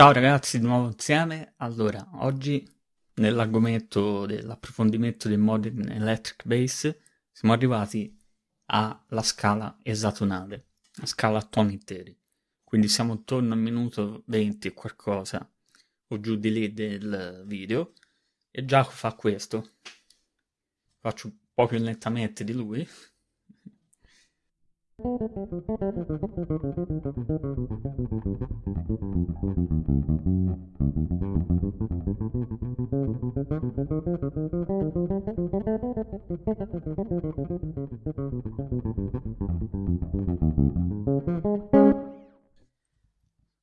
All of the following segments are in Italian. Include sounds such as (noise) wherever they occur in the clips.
Ciao ragazzi, di nuovo insieme. Allora, oggi nell'argomento dell'approfondimento del Modern Electric Bass siamo arrivati alla scala esatonale, la scala a toni interi. Quindi siamo intorno al minuto 20 e qualcosa o giù di lì del video e Giacomo fa questo. Faccio un po' più lentamente di lui.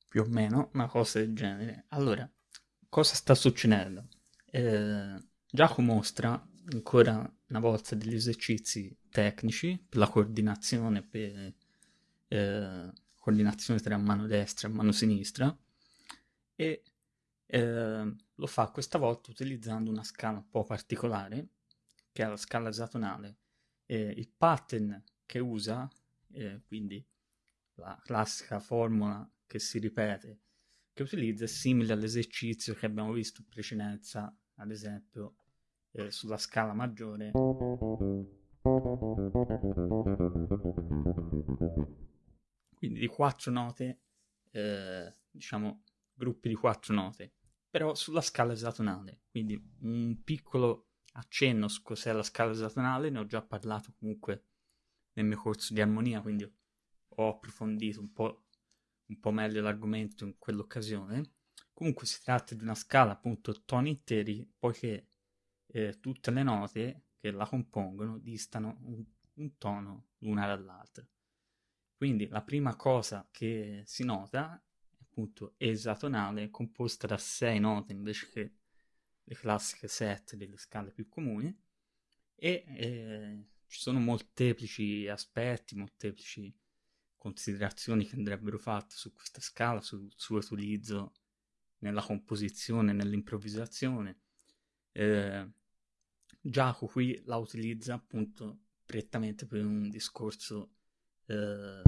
Più o meno una cosa del genere. Allora, cosa sta succedendo? Eh, Giacomo mostra ancora una volta degli esercizi tecnici per la coordinazione, per eh, coordinazione tra mano destra e mano sinistra e eh, lo fa questa volta utilizzando una scala un po' particolare che è la scala esatonale. Eh, il pattern che usa, eh, quindi la classica formula che si ripete, che utilizza è simile all'esercizio che abbiamo visto in precedenza, ad esempio eh, sulla scala maggiore. Quindi di quattro note, eh, diciamo gruppi di quattro note, però sulla scala esatonale. Quindi un piccolo accenno su cos'è la scala esatonale, ne ho già parlato comunque nel mio corso di armonia, quindi ho approfondito un po', un po meglio l'argomento in quell'occasione. Comunque si tratta di una scala appunto toni interi, poiché eh, tutte le note che la compongono distano un, un tono l'una dall'altra. Quindi la prima cosa che si nota è appunto esatonale, composta da sei note invece che le classiche sette delle scale più comuni, e eh, ci sono molteplici aspetti, molteplici considerazioni che andrebbero fatte su questa scala, sul suo utilizzo nella composizione, nell'improvvisazione. Eh, Giacomo qui la utilizza appunto prettamente per un discorso eh,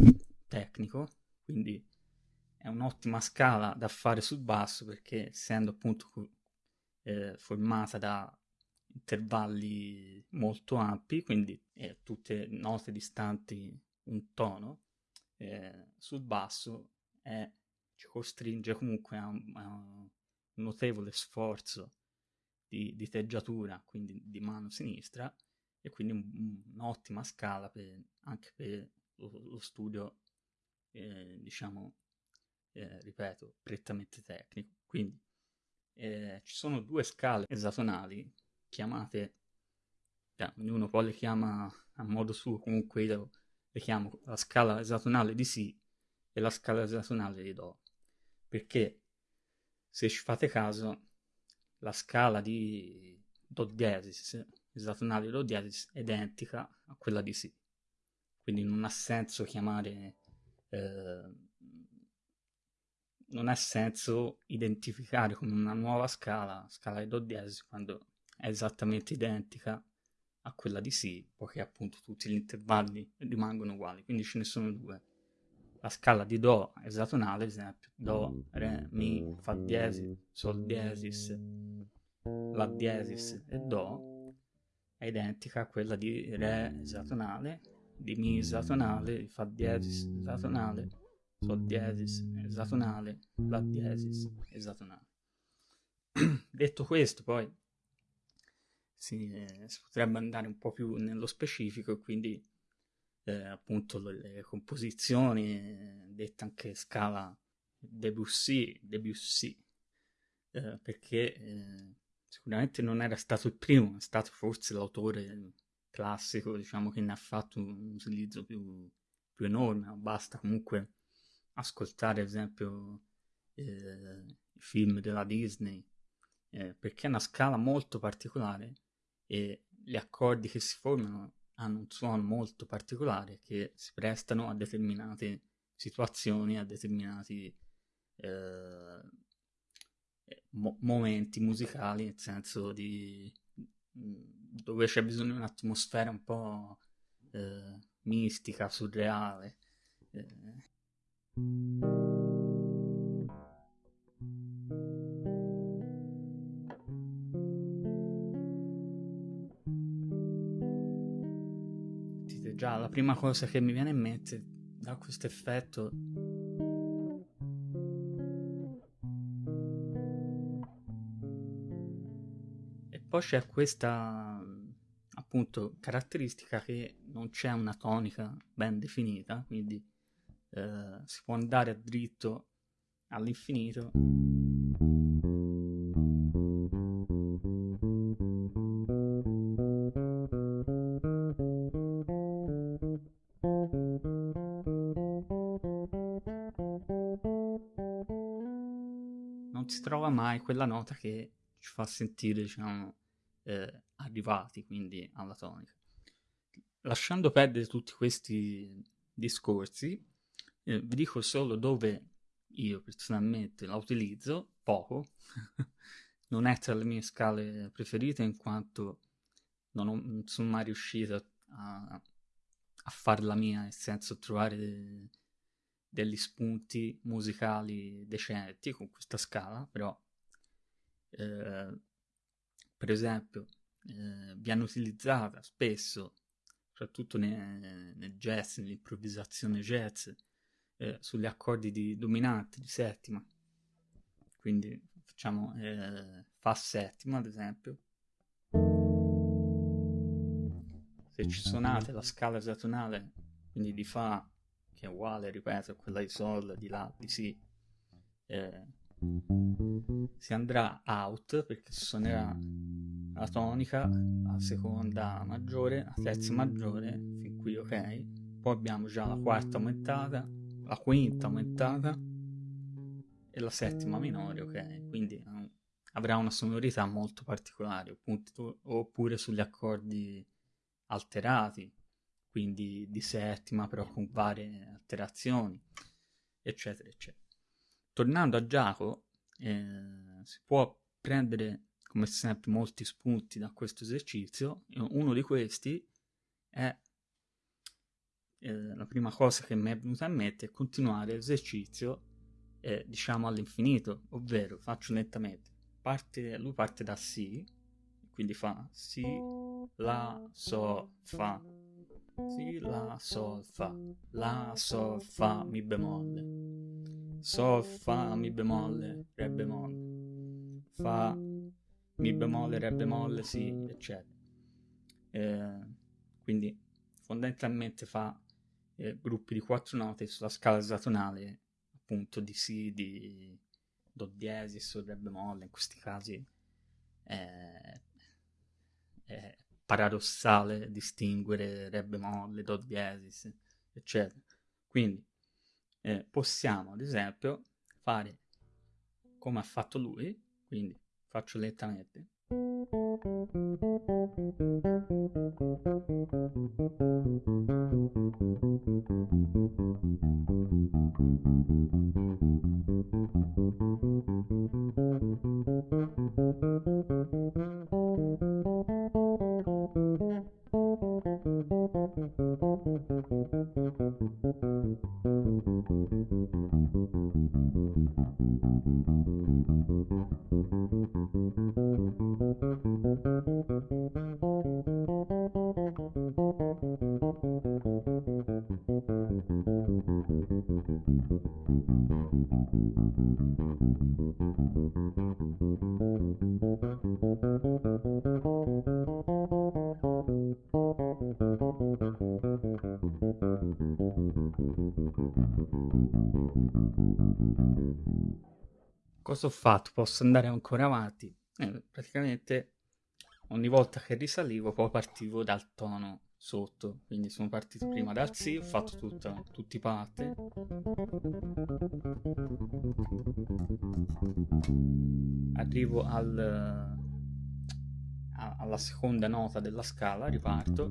tecnico, quindi è un'ottima scala da fare sul basso perché essendo appunto eh, formata da intervalli molto ampi, quindi eh, tutte note distanti un tono, eh, sul basso ci costringe comunque a a un notevole sforzo di, di teggiatura, quindi di mano sinistra, e quindi un, un'ottima scala per, anche per lo, lo studio, eh, diciamo, eh, ripeto, prettamente tecnico. Quindi eh, ci sono due scale esatonali chiamate, cioè, ognuno poi le chiama a modo suo, comunque io le chiamo la scala esatonale di Si e la scala esatonale di Do, perché se ci fate caso la scala di Do diesis, esatonale di Do diesis, è identica a quella di Si. Quindi non ha senso chiamare... Eh, non ha senso identificare come una nuova scala, scala di Do diesis, quando è esattamente identica a quella di Si, poiché appunto tutti gli intervalli rimangono uguali, quindi ce ne sono due la scala di Do esatonale, ad esempio Do, Re, Mi, Fa diesis, Sol diesis, La diesis e Do, è identica a quella di Re esatonale, di Mi esatonale, di Fa diesis esatonale, Sol diesis esatonale, La diesis esatonale. (clears throat) Detto questo, poi si, eh, si potrebbe andare un po' più nello specifico, quindi eh, appunto le, composizioni, eh, detta anche scala Debussy, Debussy eh, perché eh, sicuramente non era stato il primo, è stato forse l'autore classico, diciamo, che ne ha fatto un utilizzo più, più enorme, basta comunque ascoltare ad esempio eh, i film della Disney, eh, perché è una scala molto particolare e gli accordi che si formano hanno un suono molto particolare che si prestano a determinate situazioni, a determinati eh, mo- momenti musicali, nel senso di mm, dove c'è bisogno di un'atmosfera un po' eh, mistica, surreale. Eh. Già la prima cosa che mi viene in mente da questo effetto e poi c'è questa appunto caratteristica che non c'è una tonica ben definita quindi eh, si può andare a dritto all'infinito quella nota che ci fa sentire, diciamo, eh, arrivati quindi alla tonica. Lasciando perdere tutti questi discorsi, eh, vi dico solo dove io personalmente la utilizzo, poco, (laughs) non è tra le mie scale preferite in quanto non, ho, non sono mai riuscito a, a farla mia, nel senso trovare... De, degli spunti musicali decenti con questa scala, però eh, per esempio eh, viene utilizzata spesso, soprattutto nel, nel jazz, nell'improvvisazione jazz, eh, sugli accordi di dominante, di settima. Quindi facciamo eh, Fa settima, ad esempio. Se ci suonate la scala esatonale, quindi di Fa che è uguale, ripeto, a quella di Sol, di La, di Si, eh, si andrà out perché suonerà la tonica, la seconda maggiore, la terza maggiore, fin qui ok. Poi abbiamo già la quarta aumentata, la quinta aumentata e la settima minore, ok? Quindi um, avrà una sonorità molto particolare, oppure sugli accordi alterati, quindi di settima però con varie alterazioni, eccetera, eccetera. Tornando a Giacomo, eh, si può prendere come sempre molti spunti da questo esercizio, uno di questi è eh, la prima cosa che mi è venuta in mente è continuare l'esercizio eh, diciamo all'infinito, ovvero faccio lentamente, parte, lui parte da Si, quindi fa Si, La, So, Fa, si, la, sol, fa. La, sol, fa, mi bemolle. Sol, fa, mi bemolle, re bemolle. Fa, mi bemolle, re bemolle, si, eccetera. Eh, quindi fondamentalmente fa eh, gruppi di quattro note sulla scala esatonale appunto di Si, di Do diesis o Re bemolle, in questi casi è, è paradossale distinguere re bemolle, do diesis, eccetera. Quindi eh, possiamo, ad esempio, fare come ha fatto lui, quindi faccio lentamente. Cosa ho fatto? Posso andare ancora avanti? Eh, praticamente ogni volta che risalivo poi partivo dal tono sotto, quindi sono partito prima dal Si, ho fatto tutta, tutti i parte. Arrivo al, a, alla seconda nota della scala, riparto.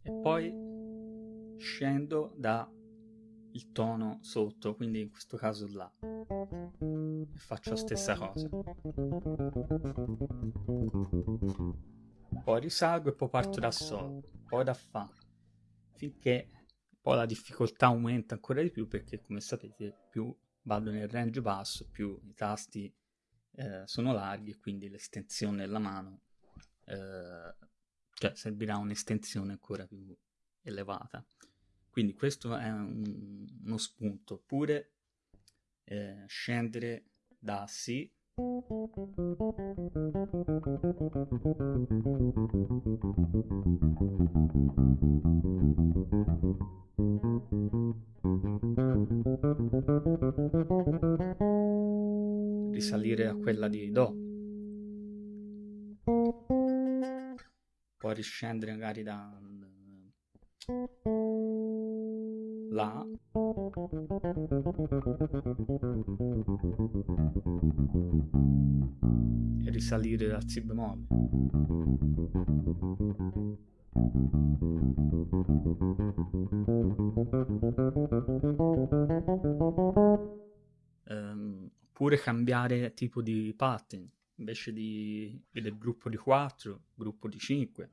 E poi scendo da il tono sotto, quindi in questo caso là. Faccio la stessa cosa. Poi risalgo e poi parto da Sol, poi da Fa, finché poi la difficoltà aumenta ancora di più perché come sapete più vado nel range basso, più i tasti eh, sono larghi e quindi l'estensione della mano eh, cioè servirà un'estensione ancora più elevata. Quindi questo è un, uno spunto, oppure eh, scendere da Si risalire a quella di Do. Poi riscendere magari da La risalire dal Si bemolle. Um, oppure cambiare tipo di pattern invece di del gruppo di 4 gruppo di 5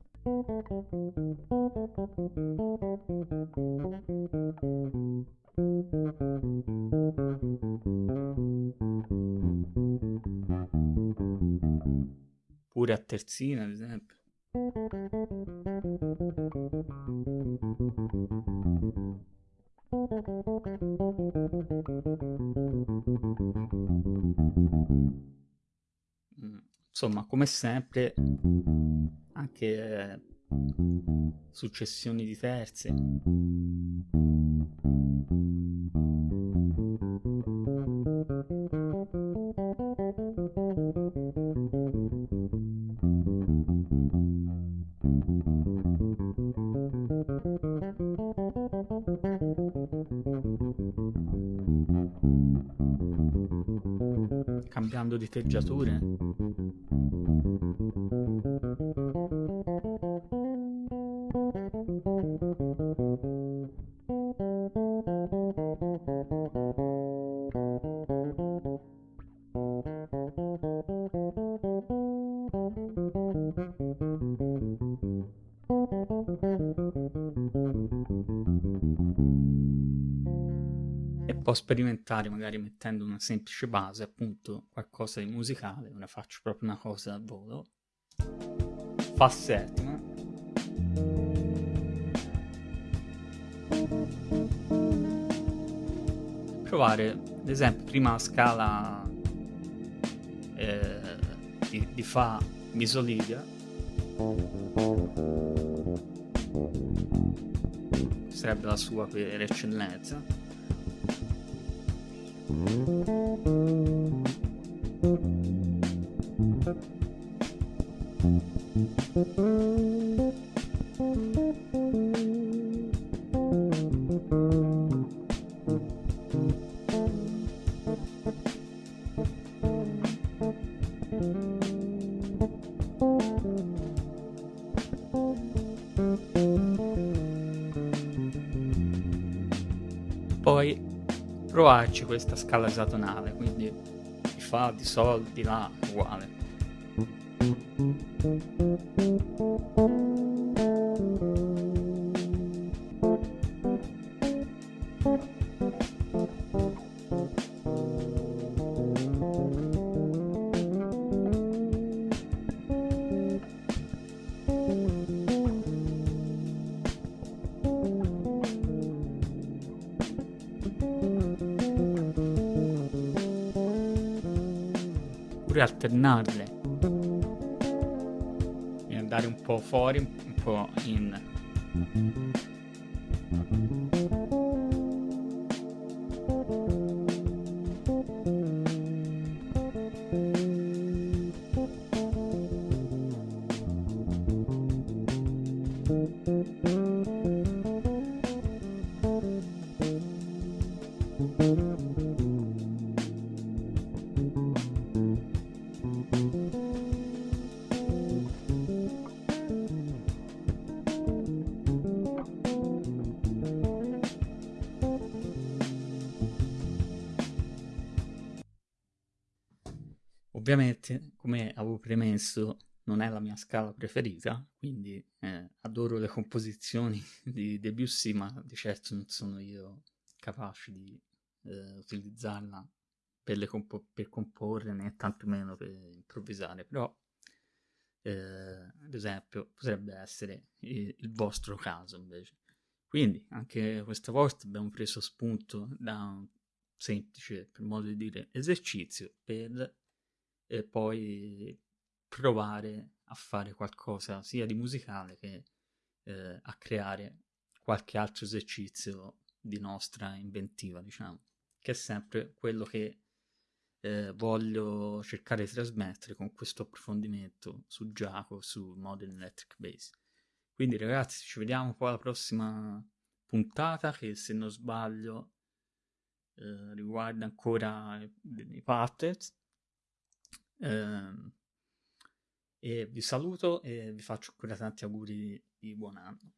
Pure a terzina, ad esempio. Mm, insomma, come sempre, anche eh, successioni di terze. Cambiando di e può sperimentare magari mettendo una semplice base, appunto qualcosa di musicale, ora faccio proprio una cosa a volo, fa settima, provare ad esempio prima la scala eh, di, di Fa mi solidia sarebbe la sua per eccellenza poi provarci questa scala esatonale quindi di fa di sol di la uguale oppure alternarle. E andare un po' fuori un po' in Ovviamente, come avevo premesso, non è la mia scala preferita, quindi eh, adoro le composizioni (laughs) di Debussy, ma di certo non sono io capace di eh, utilizzarla per, compo- per, comporre né tantomeno per improvvisare, però eh, ad esempio, potrebbe essere il, il vostro caso invece. Quindi anche questa volta abbiamo preso spunto da un semplice, per modo di dire, esercizio per eh, poi provare a fare qualcosa sia di musicale che eh, a creare qualche altro esercizio di nostra inventiva, diciamo, che è sempre quello che eh, voglio cercare di trasmettere con questo approfondimento su Giacomo, su Modern Electric Bass. Quindi ragazzi, ci vediamo poi alla prossima puntata che se non sbaglio eh, riguarda ancora i Puppets. Eh, e vi saluto e vi faccio ancora tanti auguri di buon anno.